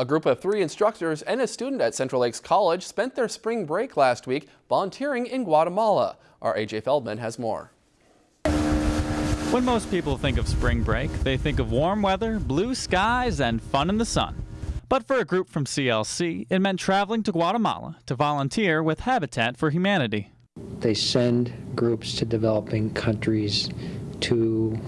A group of three instructors and a student at Central Lakes College spent their spring break last week volunteering in Guatemala. Our AJ Feldman has more. When most people think of spring break, they think of warm weather, blue skies, and fun in the sun. But for a group from CLC, it meant traveling to Guatemala to volunteer with Habitat for Humanity. They send groups to developing countries to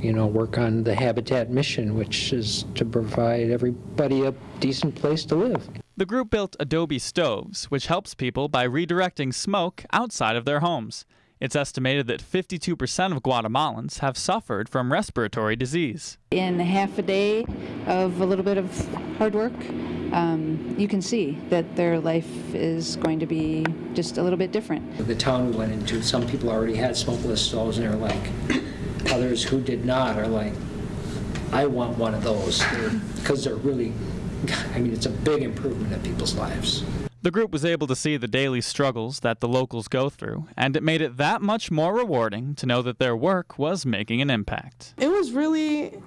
you know, work on the Habitat mission, which is to provide everybody a decent place to live. The group built Adobe stoves, which helps people by redirecting smoke outside of their homes. It's estimated that 52% of Guatemalans have suffered from respiratory disease. In half a day of a little bit of hard work, um, you can see that their life is going to be just a little bit different. The town we went into, some people already had smokeless stoves and they're like, Others who did not are like, I want one of those because they're, they're really, I mean, it's a big improvement in people's lives. The group was able to see the daily struggles that the locals go through, and it made it that much more rewarding to know that their work was making an impact. It was really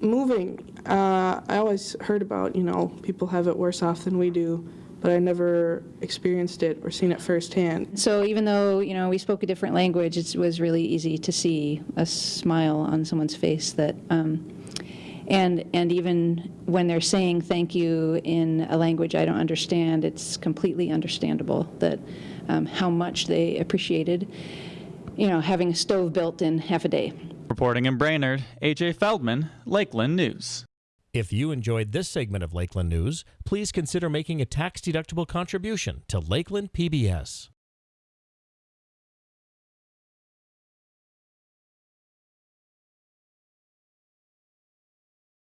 moving. Uh, I always heard about, you know, people have it worse off than we do but I never experienced it or seen it firsthand. So even though you know we spoke a different language, it was really easy to see a smile on someone's face that. Um, and, and even when they're saying thank you in a language I don't understand, it's completely understandable that um, how much they appreciated, you know, having a stove built in half a day. Reporting in Brainerd, AJ Feldman, Lakeland News. If you enjoyed this segment of Lakeland News, please consider making a tax-deductible contribution to Lakeland PBS.